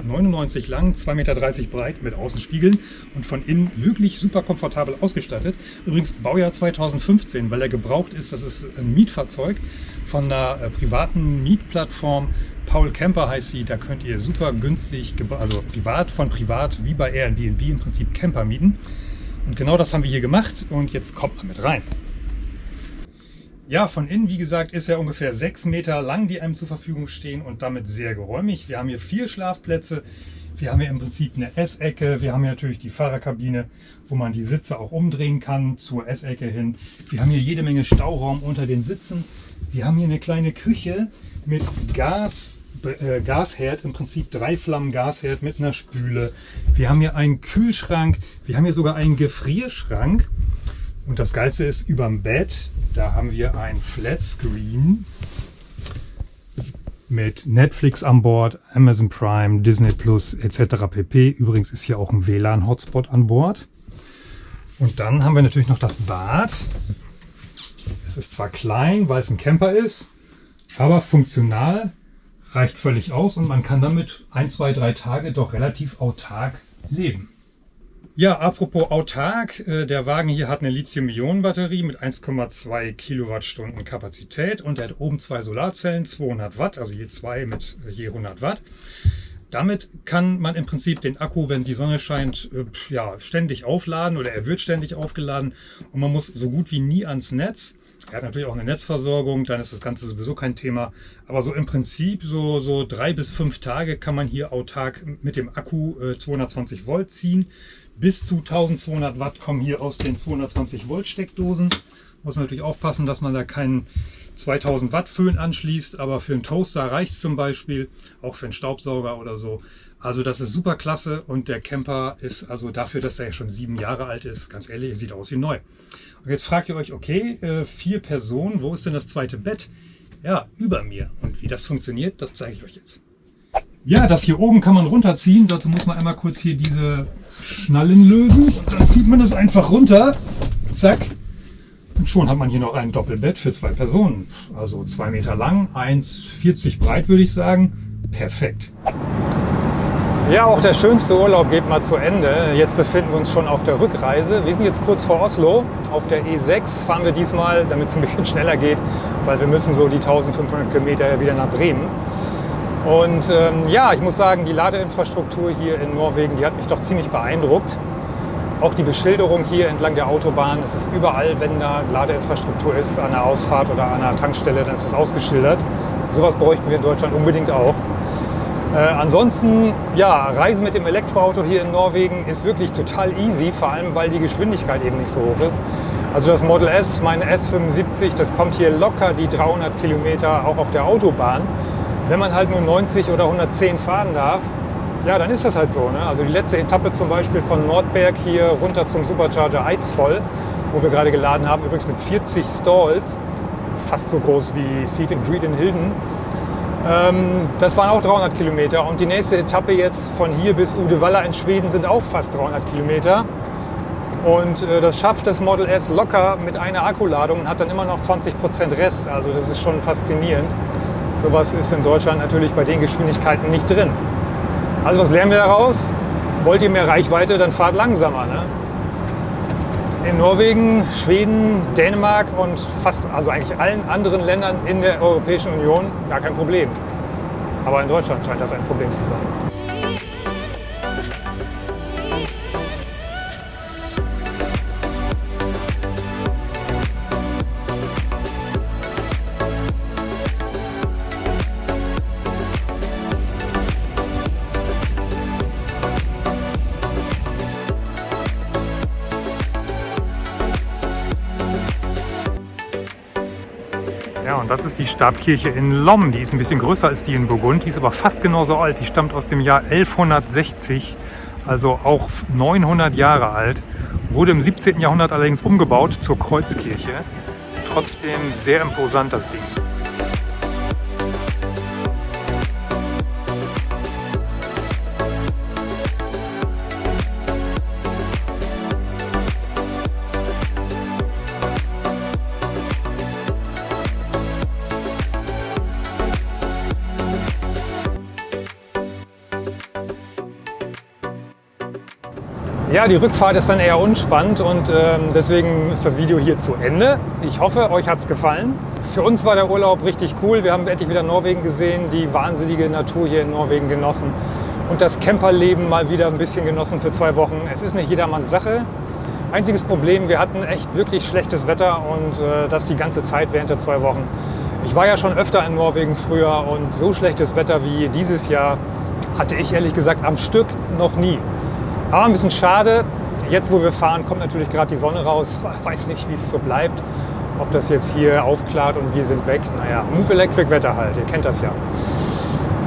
lang, 2,30 Meter breit mit Außenspiegeln und von innen wirklich super komfortabel ausgestattet. Übrigens Baujahr 2015, weil er gebraucht ist. Das ist ein Mietfahrzeug von einer äh, privaten Mietplattform. Paul Camper heißt sie. Da könnt ihr super günstig, also privat von privat, wie bei Airbnb im Prinzip Camper mieten. Und genau das haben wir hier gemacht und jetzt kommt man mit rein. Ja, von innen, wie gesagt, ist er ungefähr sechs Meter lang, die einem zur Verfügung stehen und damit sehr geräumig. Wir haben hier vier Schlafplätze. Wir haben hier im Prinzip eine Essecke. Wir haben hier natürlich die Fahrerkabine, wo man die Sitze auch umdrehen kann zur Essecke hin. Wir haben hier jede Menge Stauraum unter den Sitzen. Wir haben hier eine kleine Küche mit Gas, äh, Gasherd, im Prinzip drei Flammen Gasherd mit einer Spüle. Wir haben hier einen Kühlschrank. Wir haben hier sogar einen Gefrierschrank. Und das Geilste ist, überm Bett da haben wir ein Flatscreen mit Netflix an Bord, Amazon Prime, Disney Plus etc. pp. Übrigens ist hier auch ein WLAN-Hotspot an Bord. Und dann haben wir natürlich noch das Bad. Es ist zwar klein, weil es ein Camper ist, aber funktional, reicht völlig aus und man kann damit ein, zwei, drei Tage doch relativ autark leben. Ja, apropos autark, äh, der Wagen hier hat eine Lithium-Ionen-Batterie mit 1,2 Kilowattstunden Kapazität und er hat oben zwei Solarzellen, 200 Watt, also je zwei mit äh, je 100 Watt. Damit kann man im Prinzip den Akku, wenn die Sonne scheint, äh, ja, ständig aufladen oder er wird ständig aufgeladen und man muss so gut wie nie ans Netz. Er hat natürlich auch eine Netzversorgung, dann ist das Ganze sowieso kein Thema. Aber so im Prinzip, so, so drei bis fünf Tage kann man hier autark mit dem Akku 220 Volt ziehen. Bis zu 1200 Watt kommen hier aus den 220 Volt Steckdosen. Muss man natürlich aufpassen, dass man da keinen 2000 Watt Föhn anschließt, aber für einen Toaster reicht es zum Beispiel, auch für einen Staubsauger oder so. Also das ist super klasse und der Camper ist also dafür, dass er ja schon sieben Jahre alt ist, ganz ehrlich, sieht aus wie neu. Und jetzt fragt ihr euch, okay, äh, vier Personen, wo ist denn das zweite Bett? Ja, über mir. Und wie das funktioniert, das zeige ich euch jetzt. Ja, das hier oben kann man runterziehen. Dazu muss man einmal kurz hier diese Schnallen lösen. Dann zieht man das einfach runter. Zack. Und schon hat man hier noch ein Doppelbett für zwei Personen. Also zwei Meter lang, 1,40 breit würde ich sagen. Perfekt. Ja, auch der schönste Urlaub geht mal zu Ende. Jetzt befinden wir uns schon auf der Rückreise. Wir sind jetzt kurz vor Oslo. Auf der E6 fahren wir diesmal, damit es ein bisschen schneller geht, weil wir müssen so die 1500 Kilometer wieder nach Bremen. Und ähm, ja, ich muss sagen, die Ladeinfrastruktur hier in Norwegen, die hat mich doch ziemlich beeindruckt. Auch die Beschilderung hier entlang der Autobahn, es ist überall, wenn da Ladeinfrastruktur ist, an der Ausfahrt oder an einer Tankstelle, dann ist es ausgeschildert. Sowas bräuchten wir in Deutschland unbedingt auch. Äh, ansonsten, ja, Reisen mit dem Elektroauto hier in Norwegen ist wirklich total easy, vor allem weil die Geschwindigkeit eben nicht so hoch ist. Also das Model S, mein S75, das kommt hier locker die 300 Kilometer auch auf der Autobahn. Wenn man halt nur 90 oder 110 fahren darf, ja, dann ist das halt so. Ne? Also die letzte Etappe zum Beispiel von Nordberg hier runter zum Supercharger Eidsvoll, wo wir gerade geladen haben, übrigens mit 40 Stalls, fast so groß wie Seat and Greet in Hilden. Ähm, das waren auch 300 Kilometer und die nächste Etappe jetzt von hier bis Uddevalla in Schweden sind auch fast 300 Kilometer. Und äh, das schafft das Model S locker mit einer Akkuladung und hat dann immer noch 20% Rest. Also das ist schon faszinierend. Sowas ist in Deutschland natürlich bei den Geschwindigkeiten nicht drin. Also was lernen wir daraus? Wollt ihr mehr Reichweite, dann fahrt langsamer. Ne? In Norwegen, Schweden, Dänemark und fast, also eigentlich allen anderen Ländern in der Europäischen Union gar kein Problem. Aber in Deutschland scheint das ein Problem zu sein. Das ist die Stabkirche in Lom. Die ist ein bisschen größer als die in Burgund. Die ist aber fast genauso alt. Die stammt aus dem Jahr 1160, also auch 900 Jahre alt. Wurde im 17. Jahrhundert allerdings umgebaut zur Kreuzkirche. Trotzdem sehr imposant das Ding. Ja, die Rückfahrt ist dann eher unspannend und ähm, deswegen ist das Video hier zu Ende. Ich hoffe, euch hat es gefallen. Für uns war der Urlaub richtig cool. Wir haben endlich wieder Norwegen gesehen, die wahnsinnige Natur hier in Norwegen genossen und das Camperleben mal wieder ein bisschen genossen für zwei Wochen. Es ist nicht jedermanns Sache. Einziges Problem, wir hatten echt wirklich schlechtes Wetter und äh, das die ganze Zeit während der zwei Wochen. Ich war ja schon öfter in Norwegen früher und so schlechtes Wetter wie dieses Jahr hatte ich ehrlich gesagt am Stück noch nie. Aber ein bisschen schade. Jetzt, wo wir fahren, kommt natürlich gerade die Sonne raus. Ich weiß nicht, wie es so bleibt. Ob das jetzt hier aufklart und wir sind weg. Naja, Move Electric Wetter halt. Ihr kennt das ja.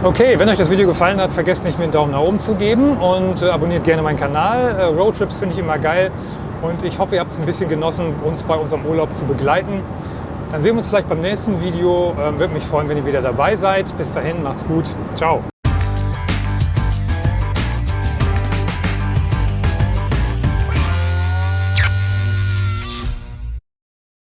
Okay, wenn euch das Video gefallen hat, vergesst nicht, mir einen Daumen nach oben zu geben und äh, abonniert gerne meinen Kanal. Äh, Roadtrips finde ich immer geil und ich hoffe, ihr habt es ein bisschen genossen, uns bei unserem Urlaub zu begleiten. Dann sehen wir uns vielleicht beim nächsten Video. Ähm, Würde mich freuen, wenn ihr wieder dabei seid. Bis dahin, macht's gut. Ciao.